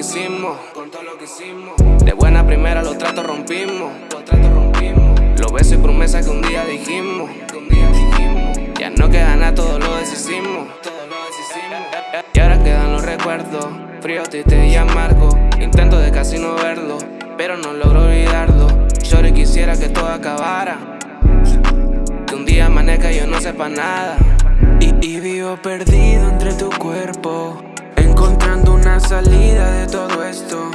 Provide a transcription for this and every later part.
hicimos, con todo lo que hicimos. De buena primera los tratos rompimos, los tratos rompimos. Los besos y promesas que un día dijimos, que. Ya no queda nada, todo lo deshicimos, todo lo. Y ahora quedan los recuerdos, frío, triste y amargo. Intento de casi no verlo, pero no logro olvidarlo. Yo quisiera que todo acabara. Que un día amanezca y yo no sepa nada. Y, vivo perdido entre tu salida de todo esto.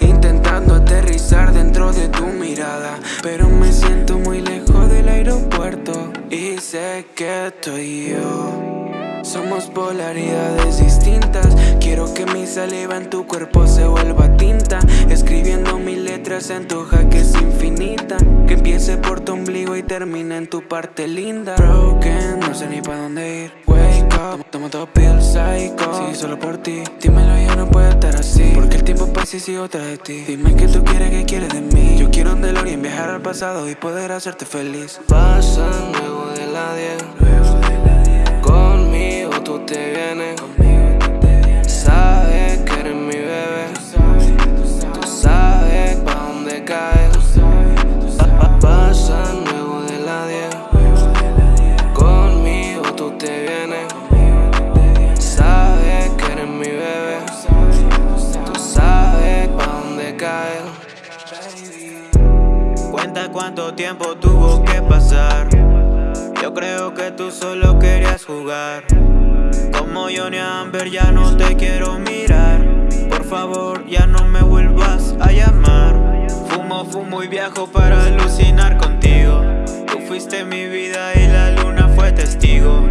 Intentando aterrizar dentro de tu mirada. Pero me siento muy lejos del aeropuerto. Y sé que estoy yo somos polaridades distintas. Quiero que saliva en tu cuerpo se vuelva tinta. Escribiendo mis letras en tu jaque es infinita. Que empiece por tu ombligo y termine en tu parte linda. Broken, no sé ni pa' dónde ir. Wake up, toma todo pill psycho. Sí, solo por ti, dímelo ya no puede estar así. Porque el tiempo pasa y sigo tras de ti. Dime que tú quieres, que quieres de mí. Yo quiero un DeLorean, viajar al pasado y poder hacerte feliz. Pasa luego de la 10 cuánto tiempo tuvo que pasar. Yo creo que tú solo querías jugar. Como Johnny Amber ya no te quiero mirar. Por favor ya no me vuelvas a llamar. Fumo, fumo y viajo para alucinar contigo. Tú fuiste mi vida y la luna fue testigo.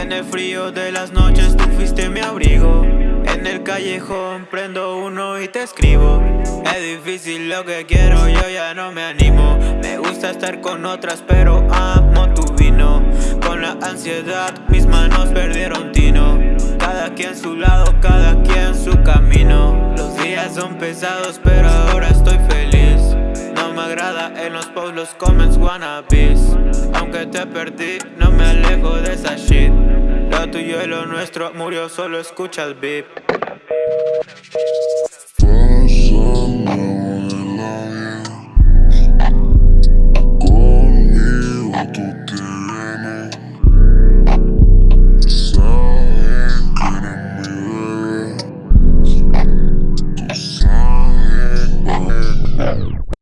En el frío de las noches tú fuiste mi abrigo en el callejón prendo uno y te escribo. Es difícil lo que quiero, yo ya no me animo. Me gusta estar con otras pero amo tu vino. Con la ansiedad mis manos perdieron tino. Cada quien su lado, cada quien su camino. Los días son pesados pero ahora estoy feliz. No me agrada en los posts los comments wannabes Aunque te perdí no me alejo de esa shit tuyo y lo nuestro murió, solo escucha el beep